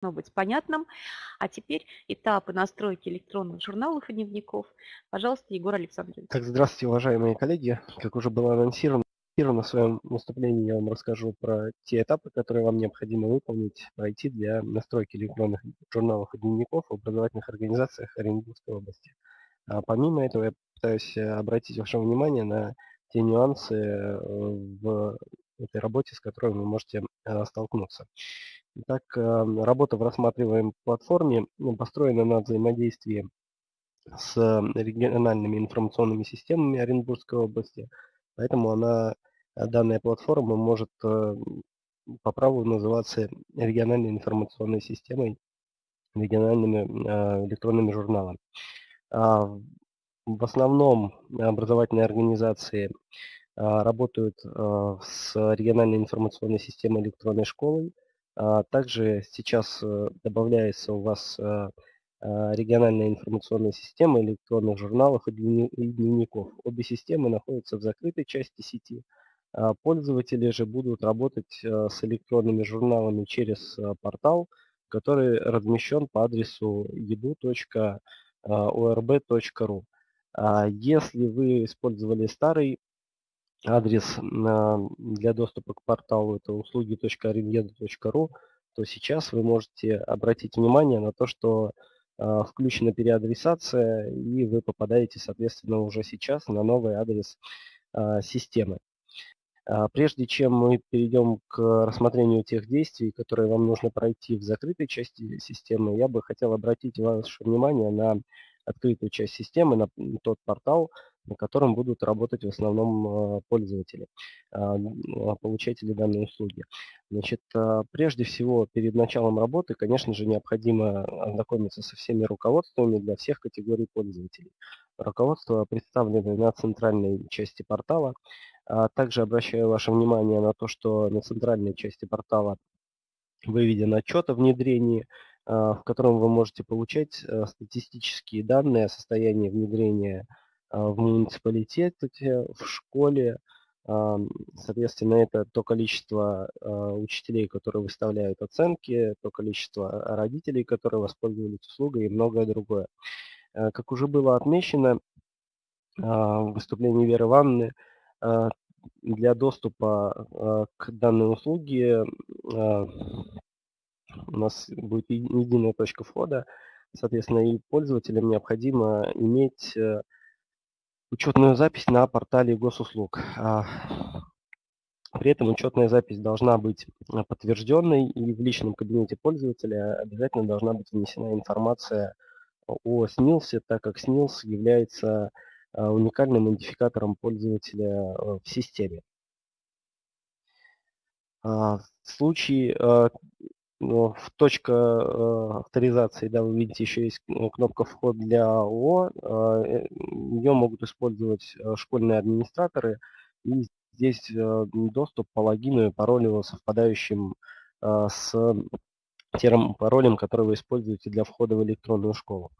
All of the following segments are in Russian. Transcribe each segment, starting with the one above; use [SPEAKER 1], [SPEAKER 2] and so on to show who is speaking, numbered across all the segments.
[SPEAKER 1] должно быть понятным. А теперь этапы настройки электронных журналов и дневников. Пожалуйста, Егор Александрович.
[SPEAKER 2] Так, здравствуйте, уважаемые коллеги. Как уже было анонсировано, на своем выступлении я вам расскажу про те этапы, которые вам необходимо выполнить, пройти для настройки электронных журналов и дневников в образовательных организациях Оренбургской области. А помимо этого я пытаюсь обратить ваше внимание на те нюансы э, в этой работе, с которой вы можете э, столкнуться. Итак, эм, работа в рассматриваемой платформе ну, построена на взаимодействии с региональными информационными системами Оренбургской области, поэтому она, э, данная платформа может э, по праву называться региональной информационной системой, региональными электронными журналами. А в основном образовательные организации работают с региональной информационной системой электронной школы. А, также сейчас э, добавляется у вас региональная информационная система электронных журналов и дневников. Обе системы находятся в закрытой части сети. Пользователи же будут работать с электронными журналами через портал, который размещен по адресу edu.orb.ru. Если вы использовали старый адрес для доступа к порталу это услуги.arenеда.ру, то сейчас вы можете обратить внимание на то, что а, включена переадресация, и вы попадаете, соответственно, уже сейчас на новый адрес а, системы. А, прежде чем мы перейдем к рассмотрению тех действий, которые вам нужно пройти в закрытой части системы, я бы хотел обратить ваше внимание на открытую часть системы, на тот портал, на котором будут работать в основном а, пользователи, а, а, получатели данной услуги. Значит, прежде всего, перед началом работы, конечно же, необходимо ознакомиться со всеми руководствами для всех категорий пользователей. Руководство представлено на центральной части портала. Также обращаю ваше внимание на то, что на центральной части портала выведен отчет о внедрении, в котором вы можете получать статистические данные о состоянии внедрения в муниципалитете, в школе. А, соответственно, это то количество а, учителей, которые выставляют оценки, то количество родителей, которые воспользовались услугой и многое другое. Как уже было отмечено в выступлении Веры Ивановны, для доступа к данной услуге у нас будет единая точка входа, соответственно, и пользователям необходимо иметь э, учетную запись на портале госуслуг. А, при этом учетная запись должна быть а, подтвержденной, и в личном кабинете пользователя обязательно должна быть внесена информация о СНИЛСе, так как СНИЛС является а, уникальным идентификатором пользователя в системе. В случае в точка э, авторизации, да, вы видите, еще есть кнопка «Вход для ООО». Э, э, Ее могут использовать школьные администраторы. И здесь доступ по логину и паролю, совпадающим с тем паролем, который вы используете для входа в электронную школу.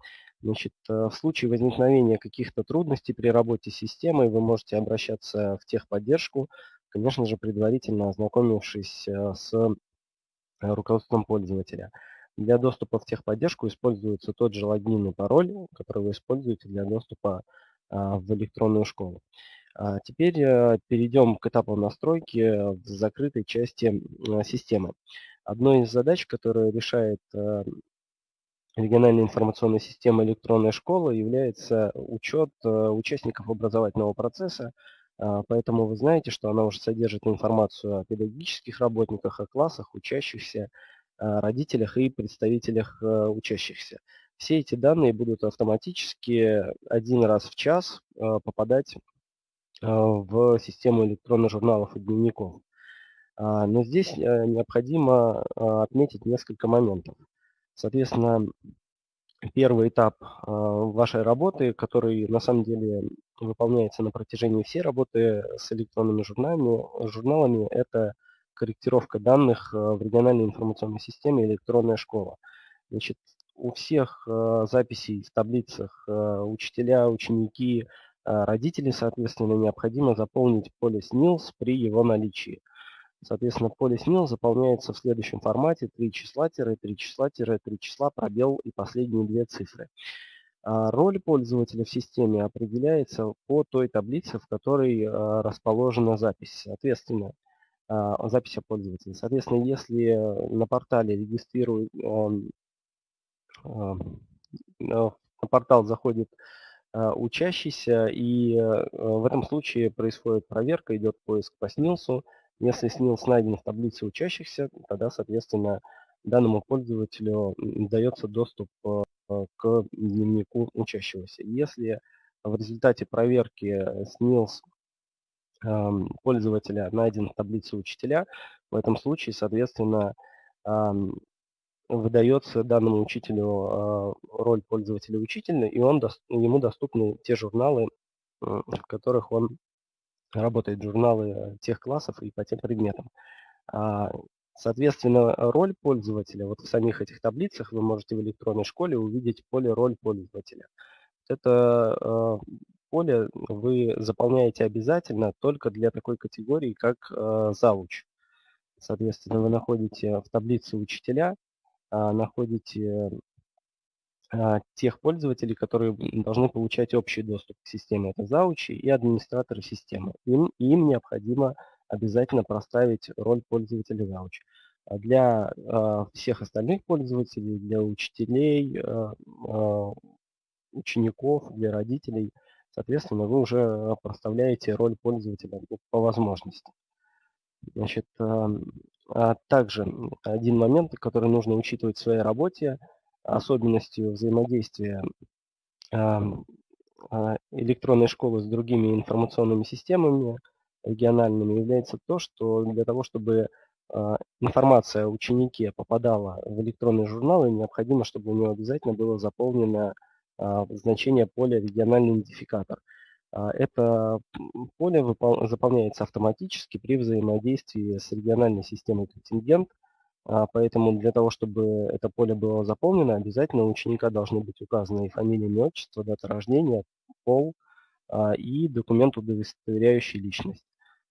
[SPEAKER 2] Значит, в случае возникновения каких-то трудностей при работе с системой вы можете обращаться в техподдержку, конечно же, предварительно ознакомившись с Э, руководством пользователя. Для доступа в техподдержку используется тот же логин и пароль, который вы используете для доступа а, в электронную школу. А теперь э, перейдем к этапу настройки в закрытой части системы. Одной из задач, которую решает э, региональная информационная система электронная школа, является учет участников образовательного процесса, поэтому вы знаете, что она уже содержит информацию о педагогических работниках, о классах, учащихся, родителях и представителях э, учащихся. Все эти данные будут автоматически один раз в час э, попадать э, в систему электронных журналов и дневников. А, но здесь необходимо отметить несколько моментов. Соответственно, первый этап вашей работы, который на самом деле выполняется на протяжении всей работы с электронными журналами, журналами это корректировка данных э, в региональной информационной системе электронная школа. Значит, у всех э, записей в таблицах учителя, ученики, родители, соответственно, необходимо заполнить поле СНИЛС при его наличии. Соответственно, поле СНИЛ заполняется в следующем формате 3 числа, тире 3 числа, тире 3 числа, пробел и последние две цифры. А роль пользователя в системе определяется по той таблице, в которой а, расположена запись. Соответственно, а, запись о пользователе. Соответственно, если на портале регистрирует, на портал заходит учащийся, и в этом случае происходит проверка, идет поиск по СНИЛСу, если СНИЛС найден в таблице учащихся, тогда, соответственно, данному пользователю дается доступ э, к дневнику учащегося. Если в результате проверки СНИЛС эм, пользователя найден в таблице учителя, в этом случае, соответственно, эм, выдается данному учителю э, роль пользователя учителя, и он, ему доступны те журналы, в которых он работают журналы э, тех классов и по тем предметам. А, соответственно, роль пользователя, вот в самих этих таблицах вы можете в электронной школе увидеть поле «Роль пользователя». Это э, поле вы заполняете обязательно только для такой категории, как э, зауч. Соответственно, вы находите в таблице учителя, а, находите а, тех пользователей, которые должны получать общий доступ к системе. Это заучи и администраторы системы. Им, им необходимо обязательно проставить роль пользователя зауч. А для э, всех остальных пользователей, для учителей, э, э, учеников, для родителей, соответственно, вы уже проставляете роль пользователя по возможности. Значит, э, а также один момент, который нужно учитывать в своей работе – особенностью взаимодействия а, электронной школы с другими информационными системами региональными является то, что для того, чтобы а, информация о ученике попадала в электронные журналы, необходимо, чтобы у него обязательно было заполнено а, значение поля региональный идентификатор. Это поле заполняется автоматически при взаимодействии с региональной системой контингент поэтому для того, чтобы это поле было заполнено, обязательно у ученика должны быть указаны и фамилия, имя, отчество, дата рождения, пол а, и документ, удостоверяющий личность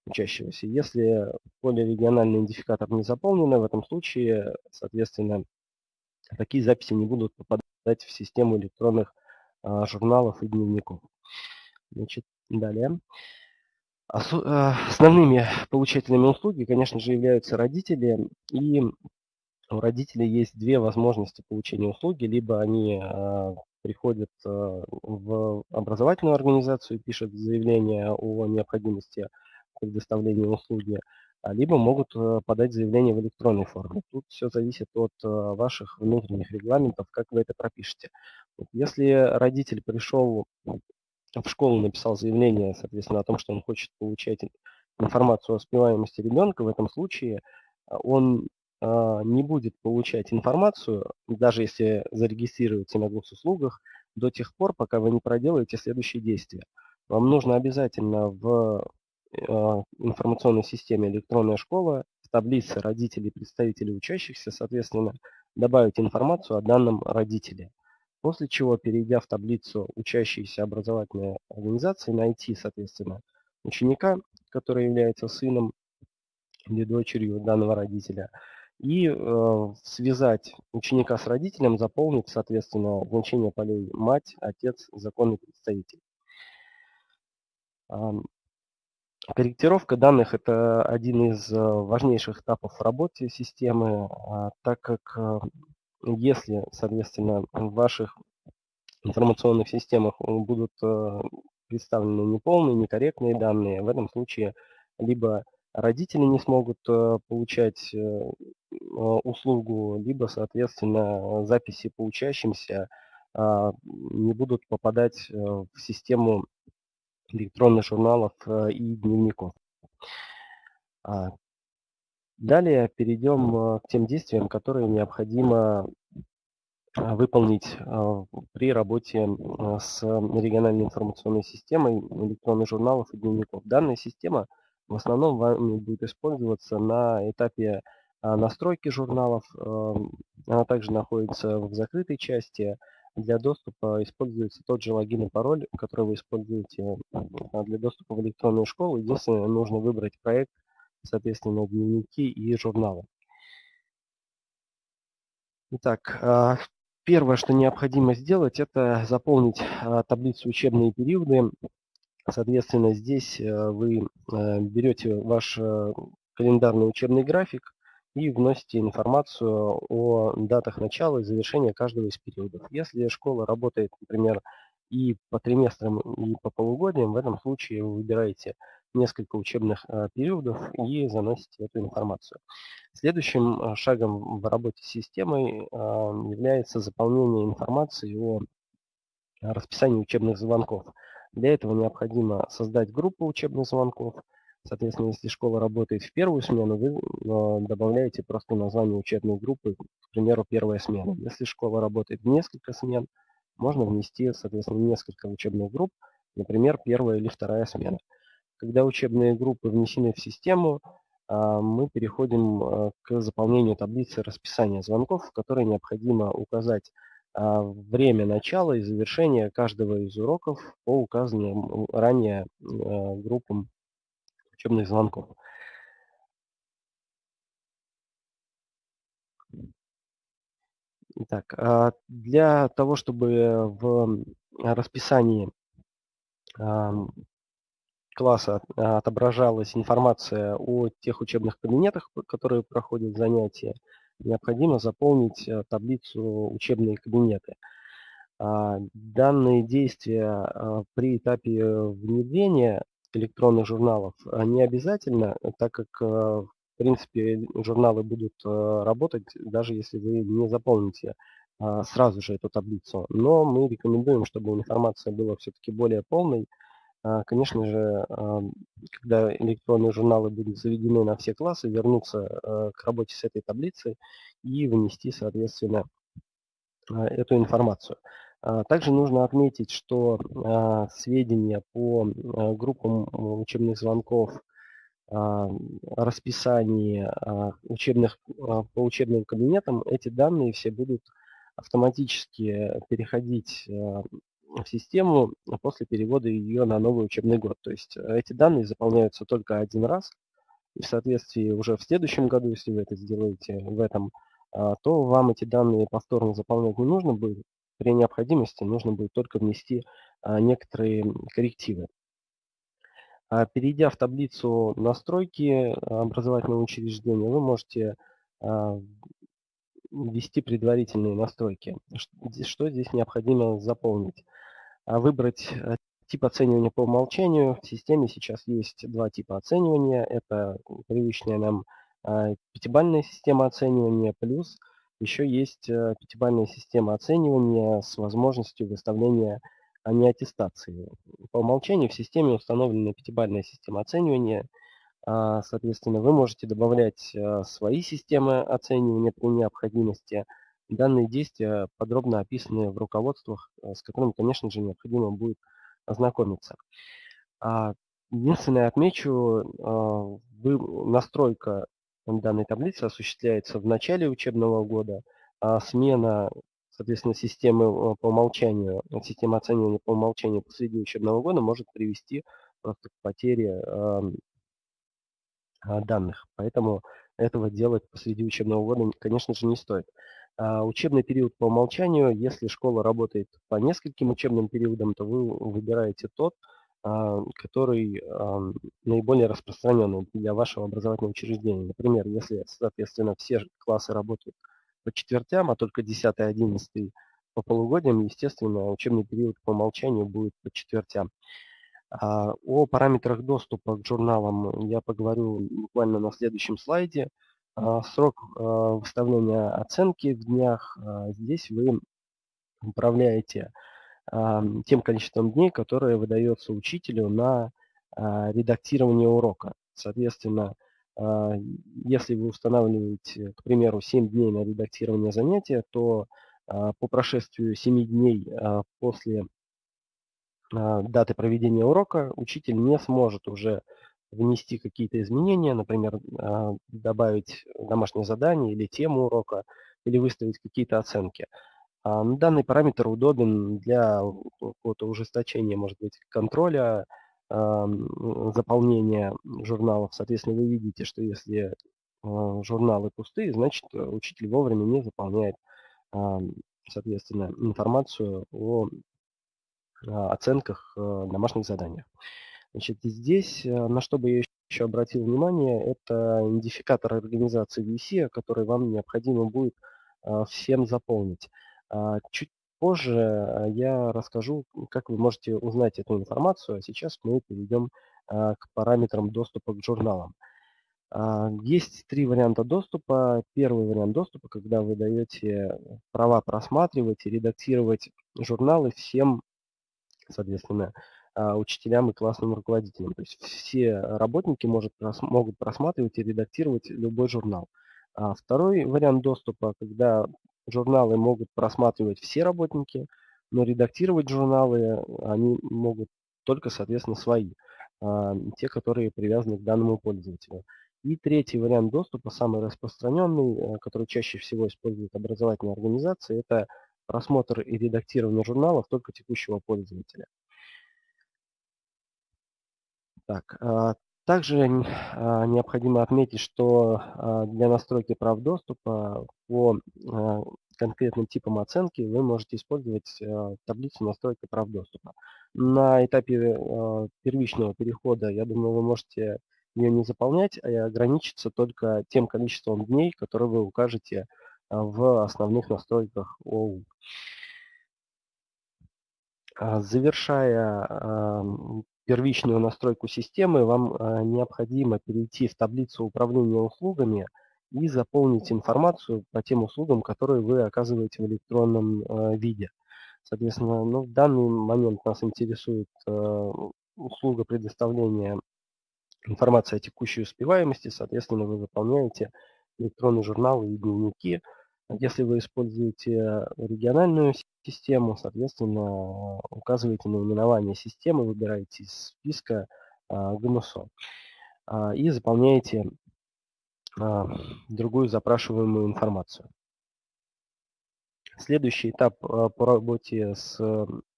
[SPEAKER 2] учащегося. Если поле региональный идентификатор не заполнено, в этом случае, соответственно, такие записи не будут попадать в систему электронных а, журналов и дневников. Значит, далее. Э, основными получателями услуги, конечно же, являются родители. И у родителей есть две возможности получения услуги. Либо они э, приходят э, в образовательную организацию, пишут заявление о необходимости предоставления услуги, а либо могут подать заявление в электронной форме. Тут все зависит от ваших внутренних регламентов, как вы это пропишете. Если родитель пришел в школу написал заявление, соответственно, о том, что он хочет получать информацию о успеваемости ребенка, в этом случае а, он а, не будет получать информацию, даже если зарегистрируется на госуслугах, до тех пор, пока вы не проделаете следующие действия. Вам нужно обязательно в а, информационной системе электронная школа, в таблице родителей, представителей учащихся, соответственно, добавить информацию о данном родителе. После чего, перейдя в таблицу учащиеся образовательной организации, найти, соответственно, ученика, который является сыном или дочерью данного родителя, и э, связать ученика с родителем, заполнить, соответственно, значение полей мать, отец, законный представитель. Корректировка данных – это один из э, важнейших этапов в работе системы, а, так как э, если, соответственно, в ваших информационных системах будут э, представлены неполные, некорректные данные, в этом случае либо родители не смогут э, получать э, услугу, либо, соответственно, записи по учащимся а, не будут попадать в систему электронных журналов и дневников. А, Далее перейдем э, к тем действиям, которые необходимо э, выполнить э, при работе с региональной информационной системой электронных журналов и дневников. Данная система в основном вами будет использоваться на этапе настройки журналов. Она также находится в закрытой части. Для доступа используется тот же логин и пароль, который вы используете для доступа в электронную школу. Единственное, нужно выбрать проект соответственно, дневники и журналы. Итак, а, первое, что необходимо сделать, это заполнить а, таблицу учебные периоды. Соответственно, здесь э, вы э, берете ваш э, календарный учебный график и вносите информацию о датах начала и завершения каждого из периодов. Если школа работает, например, и по триместрам, и по полугодиям, в этом случае вы выбираете несколько учебных э, периодов и заносите эту информацию. Следующим э, шагом в работе с системой э, является заполнение информации о расписании учебных звонков. Для этого необходимо создать группу учебных звонков. Соответственно, если школа работает в первую смену, вы добавляете просто название учебной группы, к примеру, первая смена. Если школа работает в несколько смен, можно внести, соответственно, несколько учебных групп, например, первая или вторая смена. Когда учебные группы внесены в систему, а, мы переходим а, к заполнению таблицы расписания звонков, в которой необходимо указать а, время начала и завершения каждого из уроков по указанным ранее группам учебных звонков. Итак, для того, чтобы в расписании класса а, отображалась информация о тех учебных кабинетах, которые проходят занятия, необходимо заполнить э, таблицу «Учебные кабинеты». А, данные действия а, при этапе внедрения электронных журналов не обязательно, так как, э, в принципе, журналы будут э, работать, даже если вы не заполните сразу же эту таблицу. Но мы рекомендуем, чтобы информация была все-таки более полной, конечно же, когда электронные журналы будут заведены на все классы, вернуться э, к работе с этой таблицей и внести, соответственно, а, эту информацию. А, также нужно отметить, что сведения по группам учебных звонков, расписании учебных, по учебным кабинетам, эти данные все будут автоматически переходить систему после перевода ее на новый учебный год. То есть э, эти данные заполняются только один раз, и в соответствии уже в следующем году, если вы это сделаете в этом, а, то вам эти данные повторно заполнять не нужно будет. При необходимости нужно будет только внести а, некоторые коррективы. А, перейдя в таблицу настройки образовательного учреждения, вы можете ввести предварительные настройки. Что здесь необходимо заполнить? А выбрать э, тип оценивания по умолчанию. В системе сейчас есть два типа оценивания. Это привычная нам а, пятибальная система оценивания, плюс еще есть э, пятибальная система оценивания с возможностью выставления а не аттестации. По умолчанию в системе установлена пятибальная система оценивания. Соответственно, вы можете добавлять э, свои системы оценивания при необходимости – Данные действия подробно описаны в руководствах, э, с которыми, конечно же, необходимо будет ознакомиться. А, единственное отмечу, а, настройка данной таблицы осуществляется в начале учебного года, а смена, соответственно, системы э, по умолчанию, системы оценивания по умолчанию посреди учебного года может привести просто к потере данных. Поэтому этого делать посреди учебного года, конечно же, не стоит. А, учебный период по умолчанию, если школа работает по нескольким учебным периодам, то вы выбираете тот, а, который наиболее распространенный для вашего образовательного учреждения. Например, если, соответственно, все классы работают по четвертям, а только 10 и 11 по полугодиям, естественно, учебный период по умолчанию будет по четвертям. А, о параметрах доступа к журналам я поговорю буквально на следующем слайде. А, срок а, выставления оценки в днях. А, здесь вы управляете тем количеством дней, которое выдается учителю на редактирование урока. Соответственно, если вы устанавливаете, к примеру, 7 дней на редактирование занятия, то по прошествию 7 дней после даты проведения урока учитель не сможет уже внести какие-то изменения, например, а, добавить домашнее задание или тему урока, или выставить какие-то оценки. А, данный параметр удобен для какого-то ужесточения, может быть, контроля заполнения журналов. Соответственно, вы видите, что если журналы пустые, значит учитель вовремя не заполняет, соответственно, информацию о оценках домашних заданий. Значит, здесь, на что бы я еще обратил внимание, это идентификатор организации VC, который вам необходимо будет всем заполнить. Чуть Позже э, я расскажу, как вы можете узнать эту информацию, а сейчас мы перейдем э, к параметрам доступа к журналам. А, есть три варианта доступа. Первый вариант доступа, когда вы даете права просматривать и редактировать журналы всем, соответственно, а, учителям и классным руководителям. То есть все работники может, могут просматривать и редактировать любой журнал. А второй вариант доступа, когда Журналы могут просматривать все работники, но редактировать журналы они могут только, соответственно, свои, а, те, которые привязаны к данному пользователю. И третий вариант доступа, самый распространенный, э, который чаще всего используют образовательные организации, это просмотр и редактирование журналов только текущего пользователя. Так, а, также а, необходимо отметить, что а, для настройки прав доступа по конкретным типам оценки вы можете использовать таблицу настройки прав доступа. На этапе первичного перехода, я думаю, вы можете ее не заполнять, а ограничиться только тем количеством дней, которые вы укажете в основных настройках ОУ. Завершая первичную настройку системы, вам э, необходимо перейти в таблицу управления услугами и заполнить информацию по тем услугам, которые вы оказываете в электронном э, виде. Соответственно, ну, в данный момент нас интересует э, услуга предоставления информации о текущей успеваемости. Соответственно, вы заполняете электронные журналы и дневники. Если вы используете региональную систему, соответственно, указываете наименование системы, выбираете из списка а, ГНУСО а, и заполняете а, другую запрашиваемую информацию. Следующий этап по работе с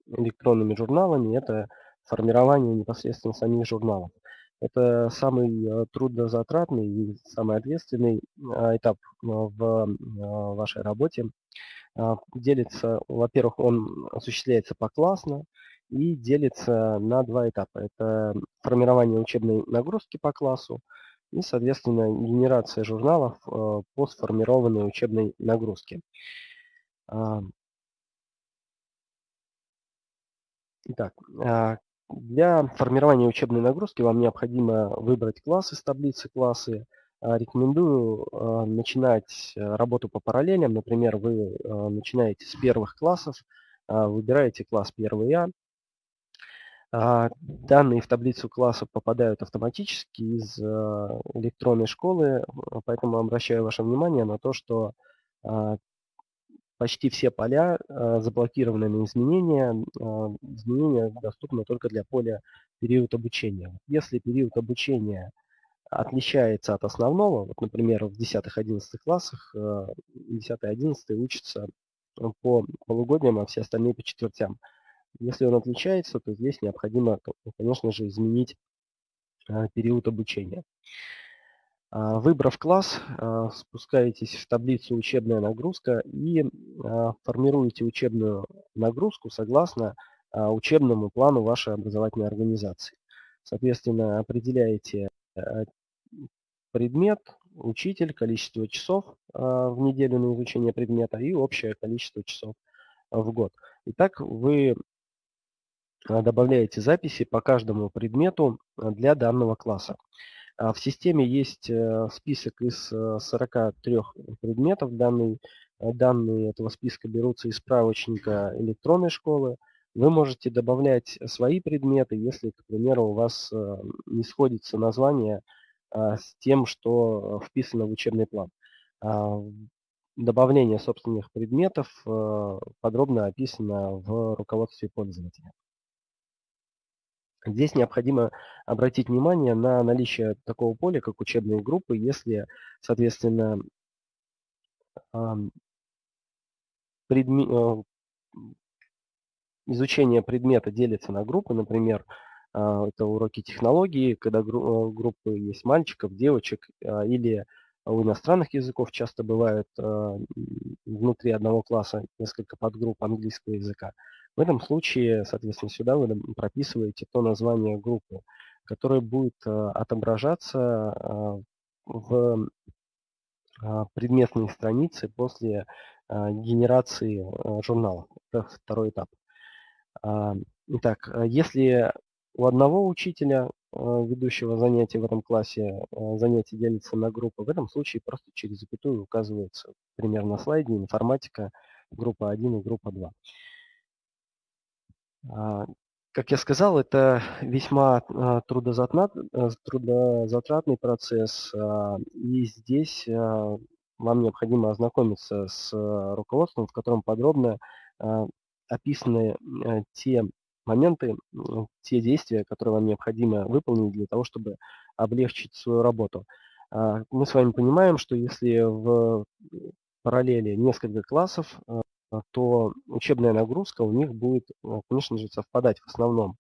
[SPEAKER 2] электронными журналами – это формирование непосредственно самих журналов. Это самый э, трудозатратный и самый ответственный э, этап э, в вашей работе. Делится, во-первых, он осуществляется поклассно и делится на два этапа. Это формирование учебной нагрузки по классу и, соответственно, генерация журналов по сформированной учебной нагрузке. Итак, для формирования учебной нагрузки вам необходимо выбрать класс из таблицы классы. А, рекомендую а, начинать э, работу по параллелям. Например, вы а, начинаете с первых классов, выбираете класс 1А. Данные в таблицу классов попадают автоматически из электронной школы, поэтому обращаю ваше внимание на то, что почти все поля э, заблокированы на изменения. Э, изменения доступны только для поля период обучения. Если период обучения отличается от основного, вот, например, в 10-11 классах 10-11 э, учатся по полугодиям, а все остальные по четвертям. Если он отличается, то здесь необходимо, конечно же, изменить период обучения. А, выбрав класс, а, спускаетесь в таблицу «Учебная нагрузка» и а, формируете учебную нагрузку согласно учебному плану вашей образовательной организации. Соответственно, определяете предмет, учитель, количество часов в неделю на изучение предмета и общее количество часов в год. Итак, вы добавляете записи по каждому предмету для данного класса. А в системе есть э, список из 43 э, предметов. Данные, э, данные этого списка берутся из справочника электронной школы. Вы можете добавлять свои предметы, если, к примеру, у вас не сходится название а, с тем, что вписано в учебный план. А, добавление собственных предметов подробно описано в руководстве пользователя. Здесь необходимо обратить внимание на наличие такого поля, как учебные группы, если, соответственно, предме... Э, изучение предмета делится на группы, например, Это уроки технологии, когда группы есть мальчиков, девочек или у иностранных языков часто бывает внутри одного класса несколько подгрупп английского языка. В этом случае, соответственно, сюда вы прописываете то название группы, которое будет отображаться в предметной странице после генерации журнала. Это второй этап. Итак, если у одного учителя, ведущего занятия в этом классе, занятие делится на группы, в этом случае просто через запятую указывается пример на слайде информатика группа 1 и группа 2. Как я сказал, это весьма трудозатратный процесс, и здесь вам необходимо ознакомиться с э, руководством, в котором подробно э, описаны э, те моменты, те действия, которые вам необходимо выполнить для того, чтобы облегчить свою работу. А, мы с вами понимаем, что если в параллели несколько классов, то учебная нагрузка у них будет, конечно же, совпадать в основном.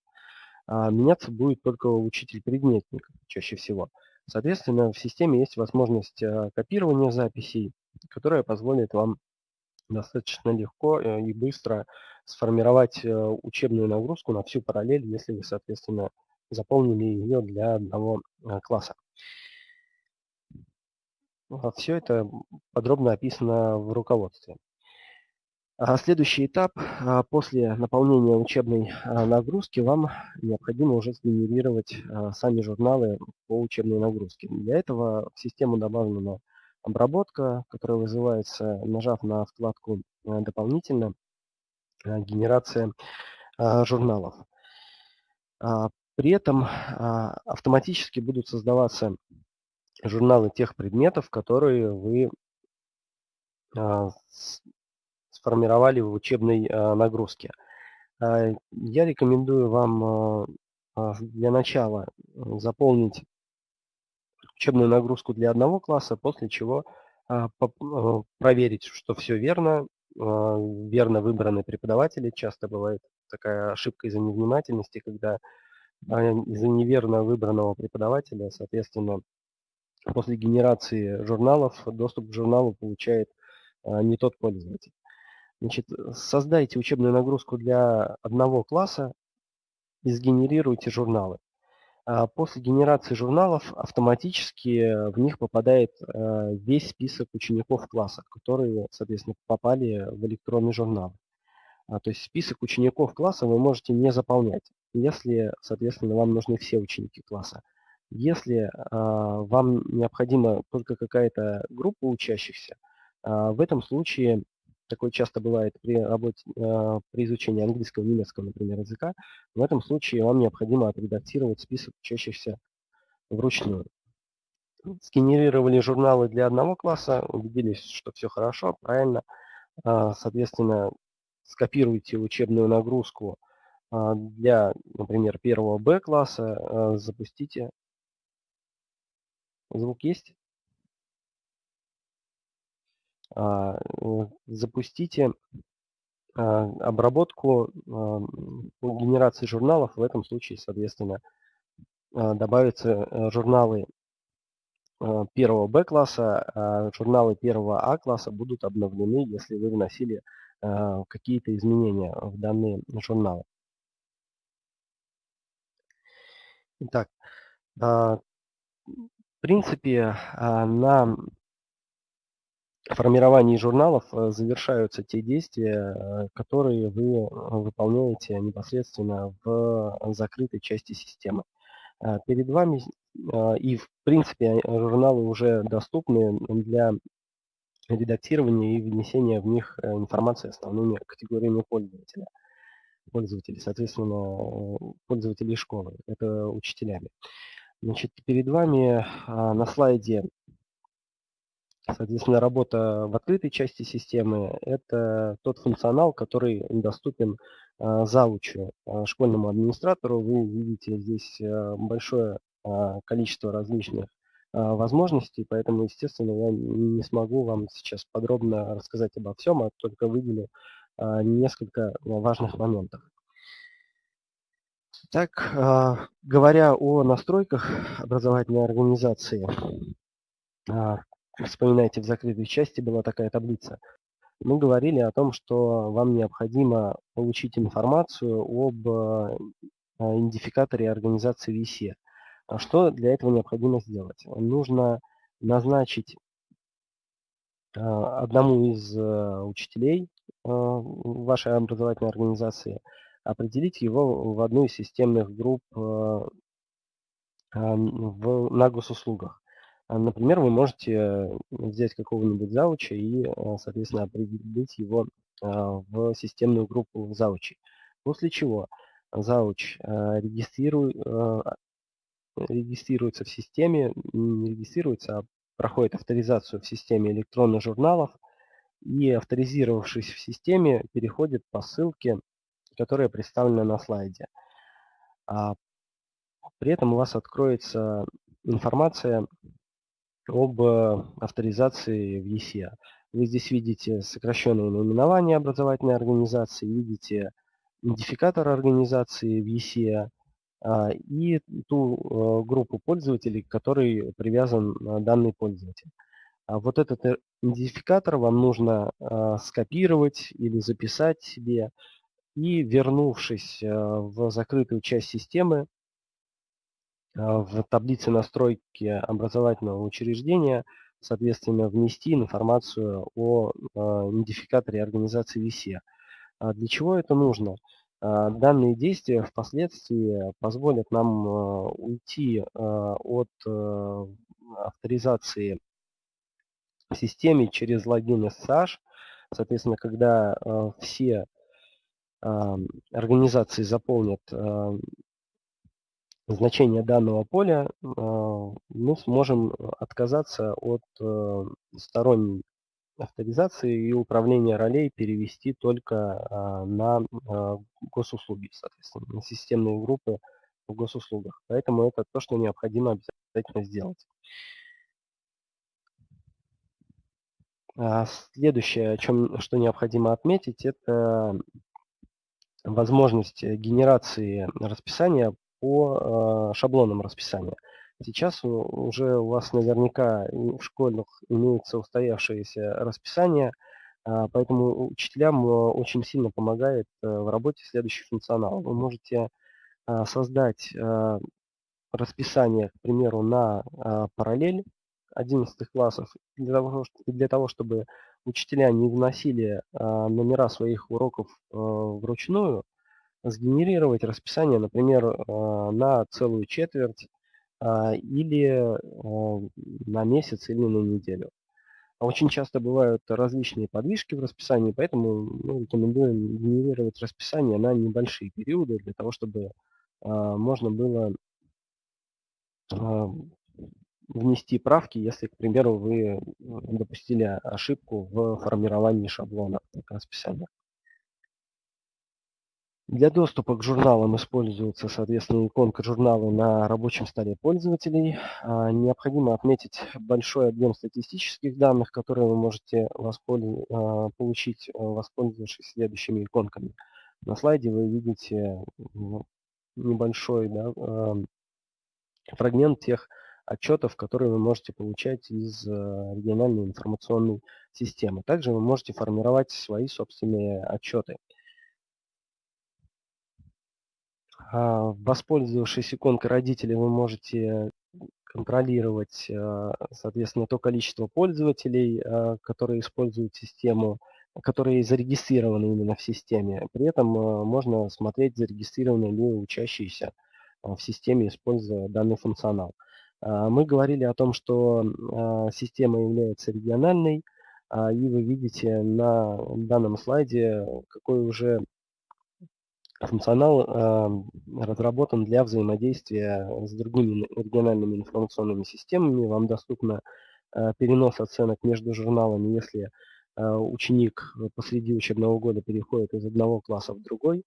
[SPEAKER 2] А меняться будет только учитель-предметник чаще всего. Соответственно, в системе есть возможность э, копирования записей, которая позволит вам достаточно легко э, и быстро сформировать э, учебную нагрузку на всю параллель, если вы, соответственно, заполнили ее для одного класса. Все это подробно описано в руководстве. А следующий этап. А, после наполнения учебной а, нагрузки вам необходимо уже сгенерировать сами журналы по учебной нагрузке. Для этого в систему добавлена обработка, которая вызывается, нажав на вкладку «Дополнительно», генерация журналов. При этом автоматически будут создаваться журналы тех предметов, которые вы сформировали в учебной а, нагрузке. А, я рекомендую вам а, для начала заполнить учебную нагрузку для одного класса, после чего проверить, что все верно, верно выбраны преподаватели. Часто бывает такая ошибка из-за невнимательности, когда из-за неверно выбранного преподавателя, соответственно, после генерации журналов доступ к журналу получает не тот пользователь. Значит, создайте учебную нагрузку для одного класса и сгенерируйте журналы. А после генерации журналов автоматически в них попадает э, весь список учеников класса, которые, соответственно, попали в электронный журнал. А, то есть список учеников класса вы можете не заполнять, если, соответственно, вам нужны все ученики класса. Если а, вам необходима только какая-то группа учащихся, в этом случае такое часто бывает при работе, э, при изучении английского, немецкого, например, языка, в этом случае вам необходимо отредактировать список учащихся вручную. Сгенерировали журналы для одного класса, убедились, что все хорошо, правильно. А, соответственно, скопируйте учебную нагрузку а, для, например, первого Б класса, а, запустите. Звук есть? А, запустите а, обработку а, генерации журналов. В этом случае, соответственно, добавятся э, журналы первого Б-класса, а журналы первого А-класса будут обновлены, если вы вносили какие-то изменения в данные журналы. Итак, в принципе, на формировании журналов э, завершаются те действия, э, которые вы э, выполняете непосредственно в закрытой части системы. Перед вами и в принципе журналы уже доступны для редактирования и внесения в них информации основными категориями пользователя. Пользователей, соответственно, пользователей школы, это учителями. Значит, перед вами на слайде Соответственно, работа в открытой части системы – это тот функционал, который доступен а, заучу, а, школьному администратору. Вы видите здесь а, большое количество различных возможностей, поэтому, естественно, я не смогу вам сейчас подробно рассказать обо всем, а только выделю несколько важных моментов. Итак, а, говоря о настройках образовательной организации, а, вспоминайте, в закрытой части была такая таблица. Мы говорили о том, что вам необходимо получить информацию об а, идентификаторе организации VC. Что для этого необходимо сделать? Нужно назначить одному из учителей вашей образовательной организации определить его в одну из системных групп в, на госуслугах. А, например, вы можете взять какого-нибудь зауча и, соответственно, определить его в системную группу заучей. После чего зауч регистрирует, регистрируется в системе, не регистрируется, а проходит авторизацию в системе электронных журналов и, авторизировавшись в системе, переходит по ссылке которая представлена на слайде. А при этом у вас откроется информация об э, авторизации в ЕСЕ. Вы здесь видите сокращенное наименование образовательной организации, видите идентификатор организации в ЕСЕ а, и ту э, группу пользователей, к которой привязан э, данный пользователь. А вот этот идентификатор вам нужно скопировать или записать себе и вернувшись в закрытую часть системы, в таблице настройки образовательного учреждения, соответственно, внести информацию о идентификаторе организации VC. А для чего это нужно? А, данные действия впоследствии позволят нам уйти от авторизации в системе через логин SSH. Соответственно, когда все организации заполнят значение данного поля, а, мы сможем отказаться от э, сторонней авторизации и управления ролей перевести только а, на а, госуслуги, соответственно, на системные группы в госуслугах. Поэтому это то, что необходимо обязательно сделать. Следующее, о чем, что необходимо отметить, это возможность генерации расписания по э, шаблонам расписания. Сейчас уже у вас наверняка в школьных имеется устоявшееся расписание, а, поэтому учителям э, очень сильно помогает в работе следующий функционал. Вы можете создать расписание, к примеру, на параллель 11 классов для того, для того чтобы учителя не вносили номера своих уроков вручную, сгенерировать расписание, например, а, на целую четверть или на месяц или на неделю. Очень часто бывают различные подвижки в расписании, поэтому мы рекомендуем генерировать расписание на небольшие периоды, для того, чтобы можно было внести правки, если, к примеру, вы допустили ошибку в формировании шаблона расписания. Для доступа к журналам используется, соответственно, иконка журнала на рабочем столе пользователей. А, необходимо отметить большой объем статистических данных, которые вы можете а, получить, воспользовавшись следующими иконками. На слайде вы видите ну, небольшой да, фрагмент тех отчетов, которые вы можете получать из э, региональной информационной системы. Также вы можете формировать свои собственные отчеты. А, воспользовавшись иконкой родителей, вы можете контролировать, э, соответственно, то количество пользователей, э, которые используют систему, которые зарегистрированы именно в системе. При этом можно смотреть, зарегистрированы ли учащиеся в системе, используя данный функционал. А, мы говорили о том, что а, система является региональной, а, и вы видите на данном слайде, какой уже функционал разработан для взаимодействия с другими региональными информационными системами. Вам доступно перенос оценок между журналами, если ученик посреди учебного года переходит из одного класса в другой.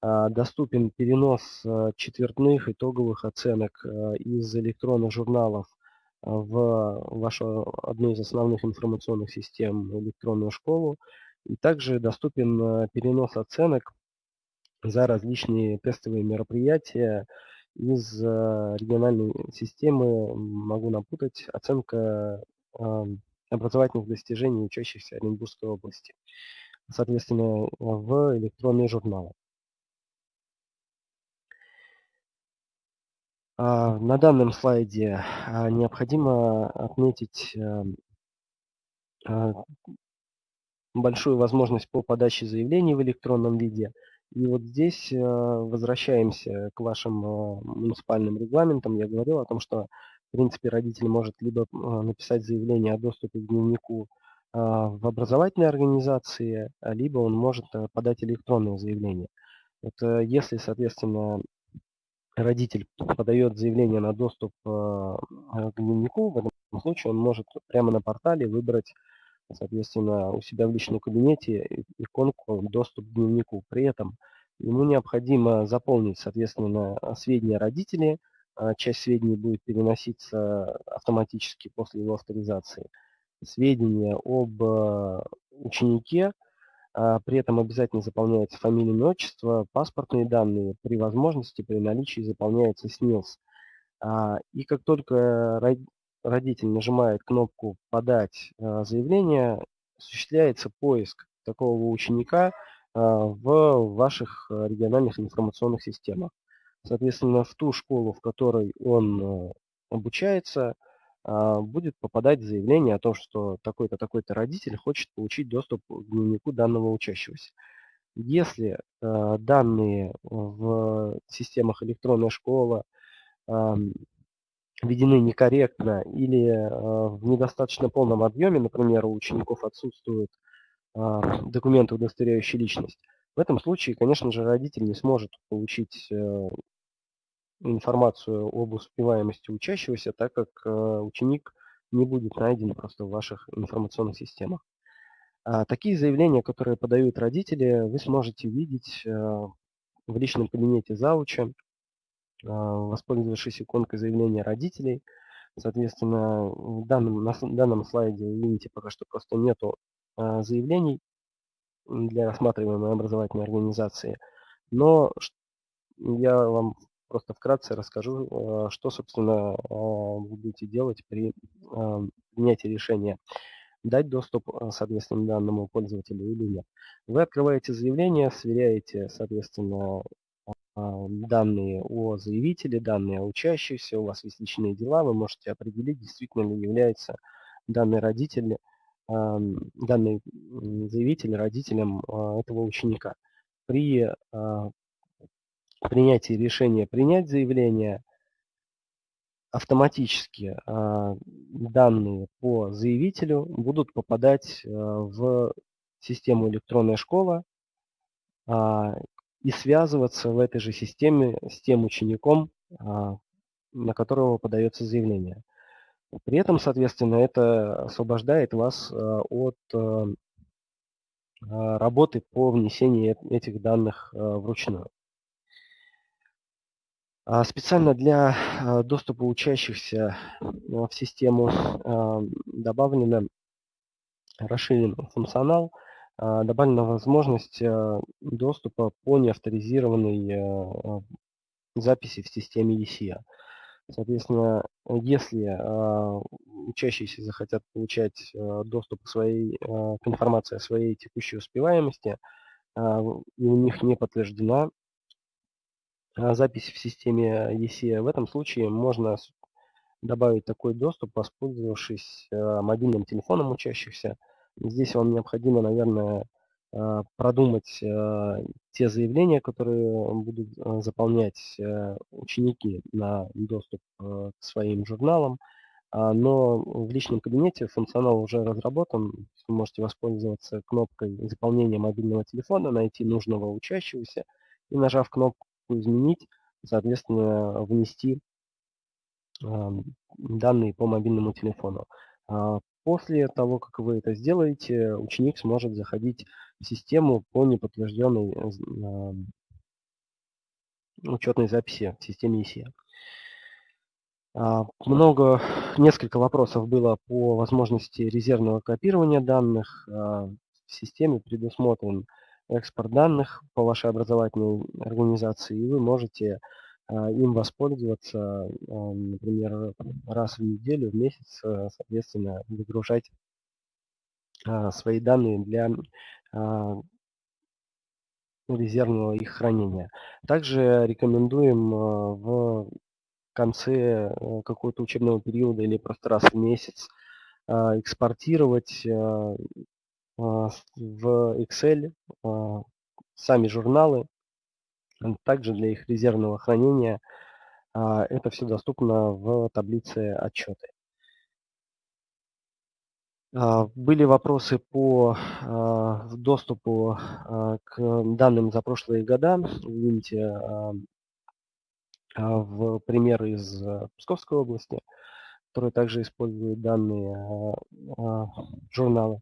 [SPEAKER 2] А, доступен перенос четвертных итоговых оценок из электронных журналов в вашу одну из основных информационных систем электронную школу. И также доступен перенос оценок за различные тестовые мероприятия из региональной системы, могу напутать, оценка образовательных достижений учащихся Оренбургской области, соответственно, в электронные журналы. А, на данном слайде а, необходимо отметить эм, а, большую возможность по подаче заявлений в электронном виде. И вот здесь возвращаемся к вашим муниципальным регламентам. Я говорил о том, что в принципе родитель может либо написать заявление о доступе к дневнику в образовательной организации, либо он может подать электронное заявление. Это если, соответственно, родитель подает заявление на доступ э, к дневнику, в этом случае он может прямо на портале выбрать, соответственно, у себя в личном кабинете иконку «Доступ к дневнику». При этом ему необходимо заполнить, соответственно, сведения родителей, а часть сведений будет переноситься автоматически после его авторизации. Сведения об э, ученике, а, при этом обязательно заполняется фамилия, имя, отчество, паспортные данные. При возможности, при наличии заполняется СНИЛС. А, и как только родитель нажимает кнопку «Подать а, заявление», осуществляется поиск такого ученика в ваших региональных информационных системах. Соответственно, в ту школу, в которой он обучается, будет попадать заявление о том, что такой-то, такой-то родитель хочет получить доступ к дневнику данного учащегося. Если э, данные в системах электронная школа э, введены некорректно или э, в недостаточно полном объеме, например, у учеников отсутствуют э, документы, удостоверяющие личность, в этом случае, конечно же, родитель не сможет получить э, информацию об успеваемости учащегося, так как ученик не будет найден просто в ваших информационных системах. А такие заявления, которые подают родители, вы сможете видеть в личном кабинете зауча, воспользовавшись иконкой заявления родителей. Соответственно, в данном, на данном слайде видите пока что просто нету заявлений для рассматриваемой образовательной организации. Но я вам просто вкратце расскажу, э, что, собственно, будете делать при принятии решения дать доступ, соответственно, данному пользователю или нет. Вы открываете заявление, сверяете, соответственно, данные о заявителе, данные о учащихся, у вас есть личные дела, вы можете определить, действительно ли является данный родитель, данный заявитель родителем этого ученика. При принятии решения принять заявление, автоматически а, данные по заявителю будут попадать а, в систему электронная школа а, и связываться в этой же системе с тем учеником, на которого подается заявление. При этом, соответственно, это освобождает вас от работы по внесению этих данных вручную. А, специально для а, доступа учащихся а, в систему добавлена расширен функционал, добавлена возможность доступа по неавторизированной записи в системе ESIA. Соответственно, если учащиеся захотят получать доступ к, своей, к информации о своей текущей успеваемости, и у них не подтверждена а, запись в системе ESE. В этом случае можно добавить такой доступ, воспользовавшись а, мобильным телефоном учащихся. Здесь вам необходимо, наверное, а, продумать те заявления, которые будут заполнять ученики на доступ к своим журналам. Но в личном кабинете функционал уже разработан. Вы можете воспользоваться кнопкой заполнения мобильного телефона, найти нужного учащегося и, нажав кнопку изменить, соответственно, внести данные по мобильному телефону. После того, как вы это сделаете, ученик сможет заходить в систему по неподтвержденной учетной записи в системе ESE. А, много, несколько вопросов было по возможности резервного копирования данных. А, в системе предусмотрен экспорт данных по вашей образовательной организации, и вы можете им воспользоваться, например, раз в неделю, в месяц, соответственно, выгружать свои данные для резервного их хранения. Также рекомендуем в конце какого-то учебного периода или просто раз в месяц экспортировать в Excel сами журналы, также для их резервного хранения. Это все доступно в таблице отчеты. Были вопросы по доступу к данным за прошлые года. Видите в пример из Псковской области, который также использует данные журнала.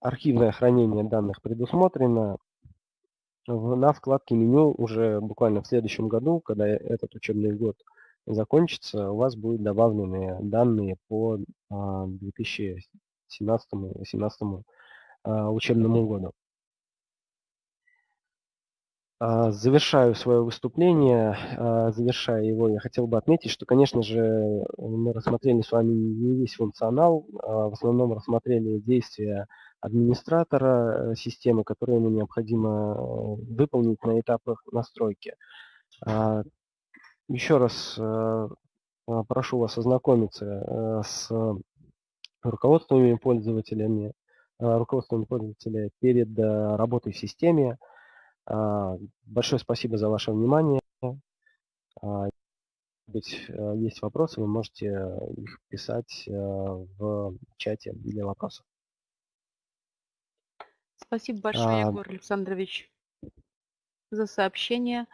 [SPEAKER 2] Архивное хранение данных предусмотрено. На вкладке меню уже буквально в следующем году, когда этот учебный год закончится, у вас будут добавлены данные по 2017-2018 а, учебному году. А, завершаю свое выступление. А, завершая его, я хотел бы отметить, что, конечно же, мы рассмотрели с вами не весь функционал, в основном рассмотрели действия администратора э, системы, которые ему необходимо э, выполнить на этапах настройки. Еще раз э, прошу вас ознакомиться с руководствами пользователями, руководствами пользователя перед работой в системе. Большое спасибо за ваше внимание. Быть, есть вопросы, вы можете их писать в чате для вопросов.
[SPEAKER 1] Спасибо большое, а... Егор Александрович, за сообщение.